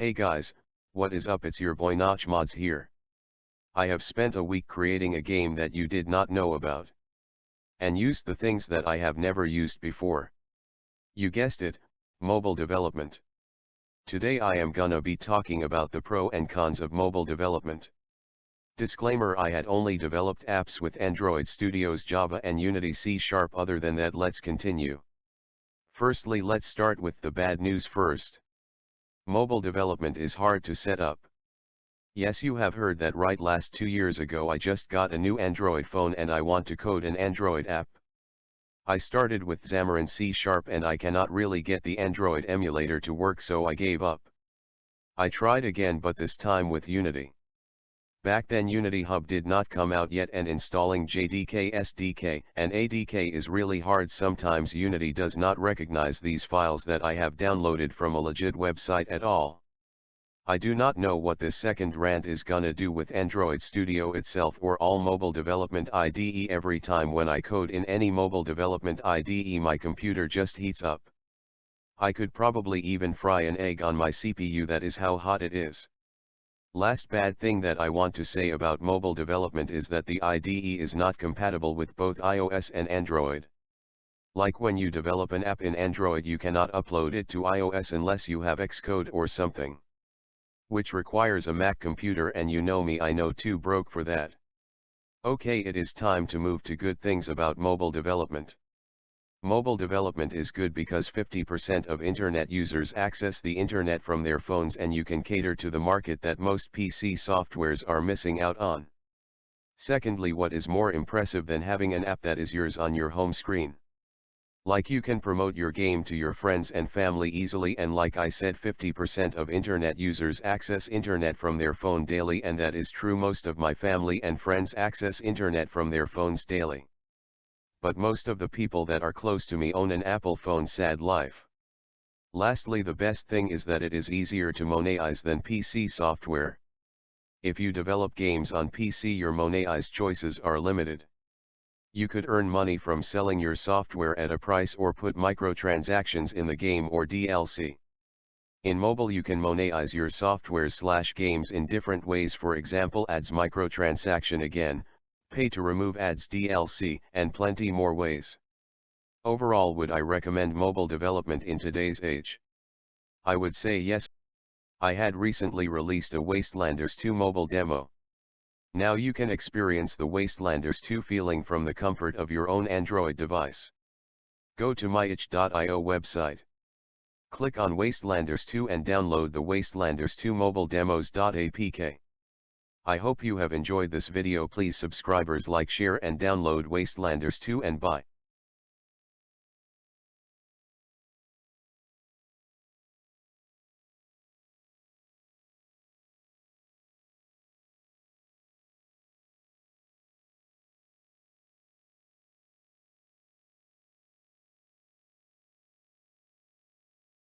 Hey guys, what is up it's your boy Notch Mods here. I have spent a week creating a game that you did not know about. And used the things that I have never used before. You guessed it, mobile development. Today I am gonna be talking about the pro and cons of mobile development. Disclaimer I had only developed apps with Android Studios Java and Unity C Sharp other than that let's continue. Firstly let's start with the bad news first. Mobile development is hard to set up. Yes you have heard that right last two years ago I just got a new Android phone and I want to code an Android app. I started with Xamarin C Sharp and I cannot really get the Android emulator to work so I gave up. I tried again but this time with Unity. Back then Unity Hub did not come out yet and installing JDK SDK and ADK is really hard sometimes Unity does not recognize these files that I have downloaded from a legit website at all. I do not know what this second rant is gonna do with Android Studio itself or all mobile development IDE every time when I code in any mobile development IDE my computer just heats up. I could probably even fry an egg on my CPU that is how hot it is. Last bad thing that I want to say about mobile development is that the IDE is not compatible with both iOS and Android. Like when you develop an app in Android you cannot upload it to iOS unless you have Xcode or something. Which requires a Mac computer and you know me I know too broke for that. Okay it is time to move to good things about mobile development. Mobile development is good because 50% of internet users access the internet from their phones and you can cater to the market that most PC softwares are missing out on. Secondly what is more impressive than having an app that is yours on your home screen? Like you can promote your game to your friends and family easily and like I said 50% of internet users access internet from their phone daily and that is true most of my family and friends access internet from their phones daily but most of the people that are close to me own an Apple phone sad life. Lastly the best thing is that it is easier to monetize than PC software. If you develop games on PC your monetize choices are limited. You could earn money from selling your software at a price or put microtransactions in the game or DLC. In mobile you can monetize your software slash games in different ways for example ads microtransaction again, pay to remove ads DLC, and plenty more ways. Overall would I recommend mobile development in today's age? I would say yes. I had recently released a Wastelanders 2 mobile demo. Now you can experience the Wastelanders 2 feeling from the comfort of your own Android device. Go to myitch.io website. Click on Wastelanders 2 and download the Wastelanders 2 mobile demos.apk. I hope you have enjoyed this video please subscribers like share and download Wastelanders 2 and bye.